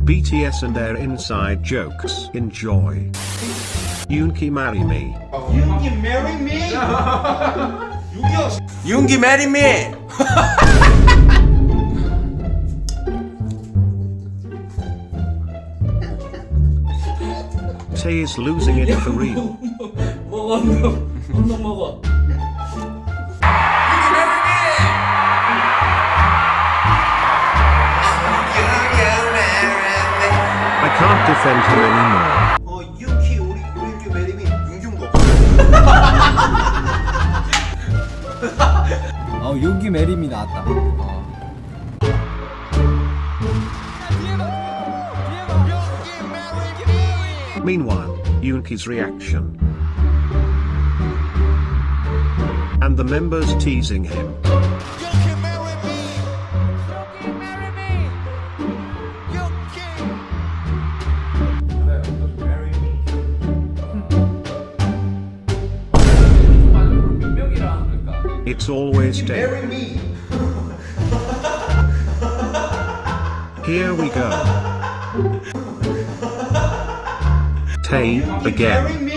BTS and their inside jokes. Enjoy. Yoonki marry me. 윤기 marry me? 윤기야 윤기 marry me. Tay is losing it for real. 먹어 언덕 언덕 먹어 not defend him anymore. Meanwhile, Yoongi's reaction. And the members teasing him. It's always day. Here we go. Tay, again.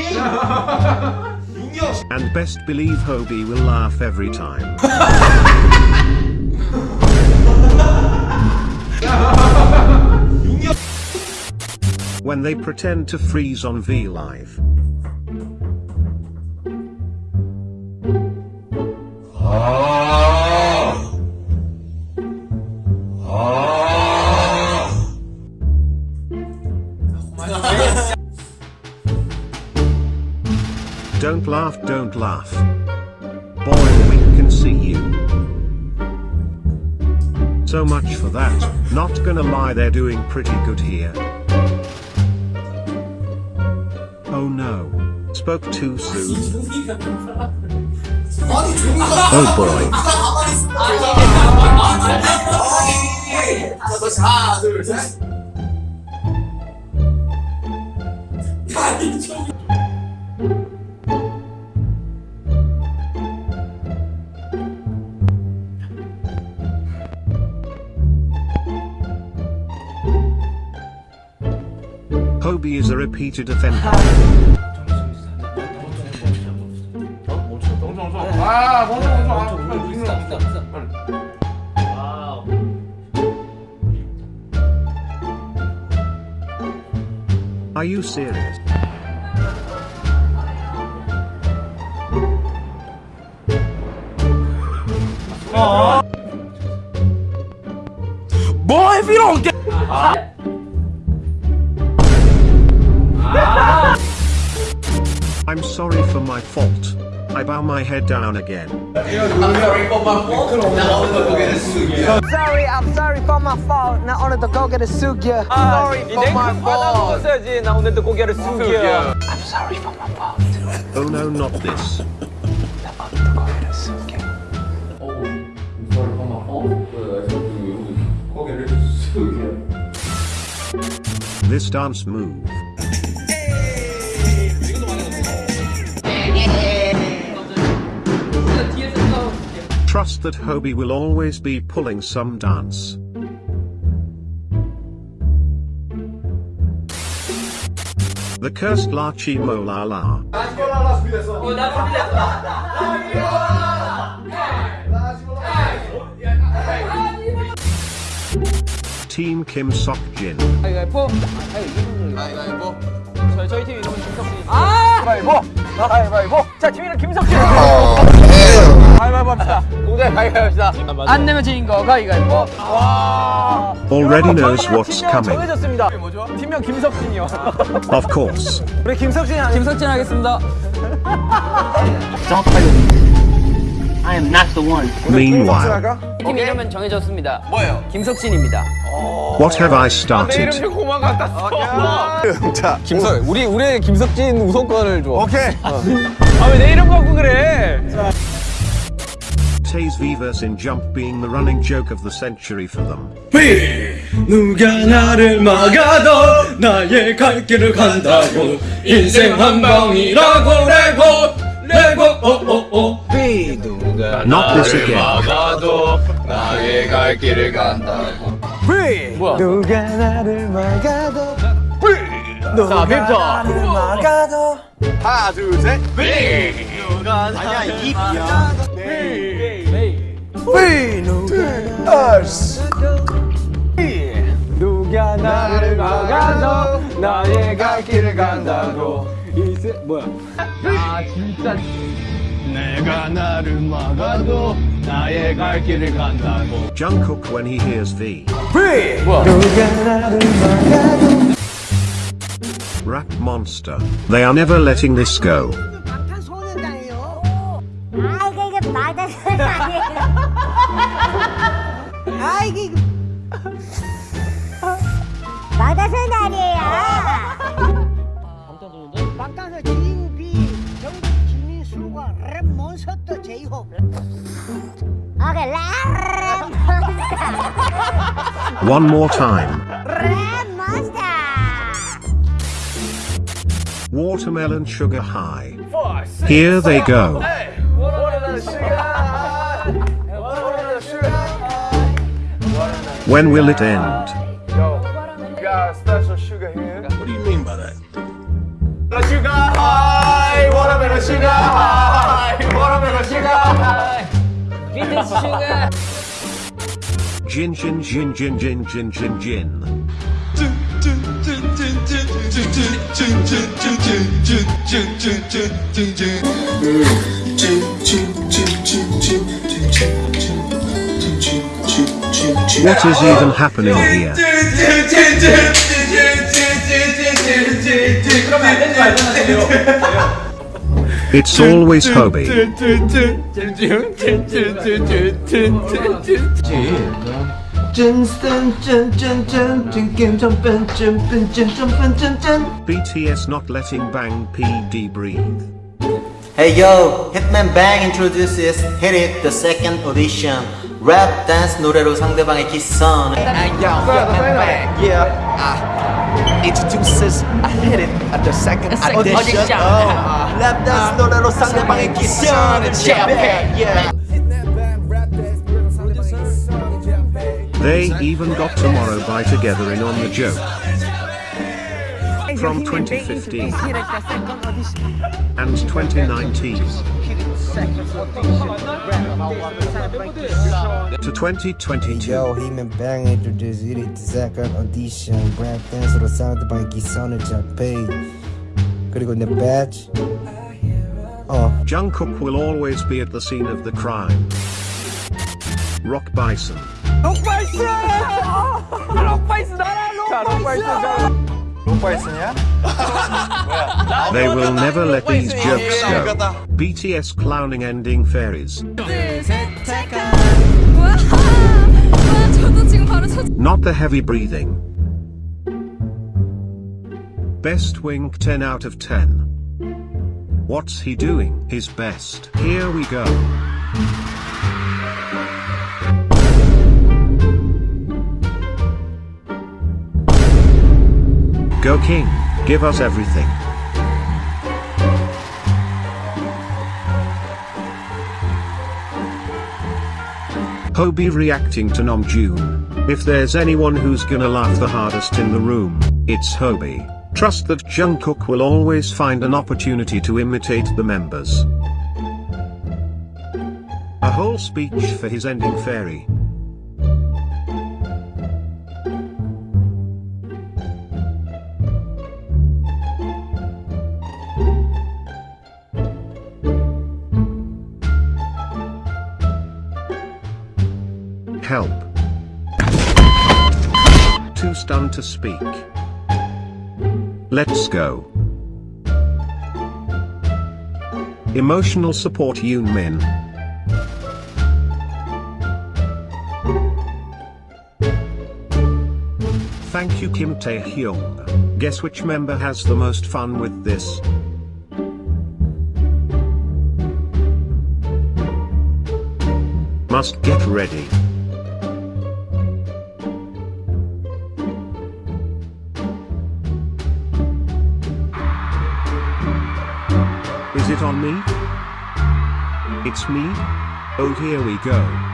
and best believe Hobi will laugh every time. when they pretend to freeze on V-Live. Laugh. Boy, we can see you. So much for that, not gonna lie, they're doing pretty good here. Oh no. Spoke too soon. Oh boy. repeated offender. 아 먼저 먼저 아 빨리 비싸 비싸 비싸 와우 Are you serious? 뭐 if you don't get I'm sorry for my fault. I bow my head down again. Sorry, I'm sorry for my fault. 나 오늘도 고개를 숙여. Sorry for my fault. 써야지 나 오늘도 고개를 숙여 I'm sorry for my fault. Oh no, not this. 나 오늘도 고개를 숙여. 고개를 숙여 This dance move. trust that Hobi will always be pulling some dance. The cursed Lachimolala. Team Kim Seok Jin. 저희 팀 이름은 김석진입니다. 아! 가위바위보! 가위바위보! 자, 팀 이름 김석진! 가위바위보 합시다 안 내면 지인 거 가위바위보 Already knows what's coming. 정해졌습니다. 뭐죠? 팀명 김석진이요. Of course. 우리 김석진이 아니 김석진 하겠습니다. I am not the one. Meanwhile, 팀 이름은 정해졌습니다. 뭐예요? 김석진입니다. What have I 내 started? 이름 고만 갖다 써 자, 김석 우리 우리 김석진 우선권을 줘. 오케이. 아 왜 내 이름 갖고 그래 Tay's Vivas in Jump being the running joke of the century for them. 누가 나를 막아도 나의 갈 길을 간다고 인생 한 방이라고 레고 레고 오오오 Not this again. 막아도 나의 갈 길을 간다고 뭐야? 누가 나를 막아도 자, 빅터. 나를 막아도 하나 둘셋 누가 아니야 입이야 왜 누가 누가 나를 막아도 나의 갈 길을 간다고 이세 뭐야 아, 진짜. 내가 나를 막아도 나의 갈 길을 간다고 Jungkook when he hears the 누가 나를 막아도 rap monster. They are never letting this go. 아 이게 이게 맞아서는 아니에요. 방탄소년단 G.U.B 정국 김민수가 랩 몬스터 제이홉. 오케이 랩 몬스터. One more time. 랩 몬스터. Watermelon sugar high. Here they go. When will it end? Yo, we got special sugar here. What do you mean by that? Sugar high, watermelon sugar high, watermelon sugar high. Vintage sugar. Gin, gin, gin, gin, gin, gin, gin, gin. Gin, gin, gin, gin, gin, gin. What is even happening here? It's always Hobi. BTS not letting Bang PD breathe. Hey yo, Hitman Bang introduces Hit It the second audition. Rap dance 노래로 상대방의 기선. yeah uh, introduces I hit it at the second audition audition. oh, lap dance 노래로 상대방의 기선을 제압해 yeah They even got Tomorrow by Together in On the Joke. From 2015 and 2019 To 2022. Yo, hemen bang introduce jullie te zaken audition. Brad Dance of the bij Gisone Japan. Could you go in the batch. Oh. Jungkook will always be at the scene of the crime. Rock Bison. Rock Bison! Rock Bison! Rock Bison! They will never let these jokes go. BTS clowning ending fairies. Not the heavy breathing. Best wink 10 out of 10. What's he doing? His best. Here we go. King, give us everything. Hobi reacting to Namjoon. If there's anyone who's gonna laugh the hardest in the room, it's Hobi. Trust that Jungkook will always find an opportunity to imitate the members. A whole speech for his ending fairy. Help. Too stunned to speak. Let's go. Emotional support Yoon Min. Thank you Kim Tae Hyung. Guess which member has the most fun with this? Must get ready. it on me? It's me? Oh here we go.